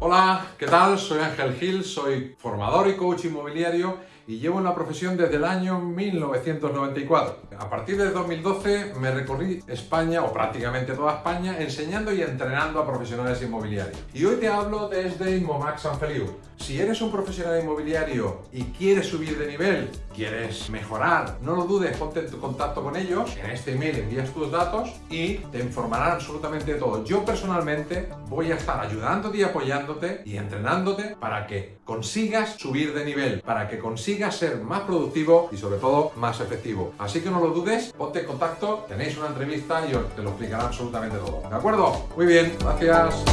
Hola, ¿qué tal? Soy Ángel Gil, soy formador y coach inmobiliario y llevo en la profesión desde el año 1994. A partir de 2012 me recorrí España, o prácticamente toda España, enseñando y entrenando a profesionales inmobiliarios. Y hoy te hablo desde Inmomax San Feliu. Si eres un profesional inmobiliario y quieres subir de nivel, quieres mejorar, no lo dudes, ponte en contacto con ellos, en este email envías tus datos y te informarán absolutamente de todo. Yo personalmente voy a estar ayudándote y apoyándote y entrenándote para que consigas subir de nivel, para que consigas ser más productivo y sobre todo más efectivo. Así que no lo dudes, ponte en contacto, tenéis una entrevista y te lo explicará absolutamente todo. ¿De acuerdo? Muy bien, gracias.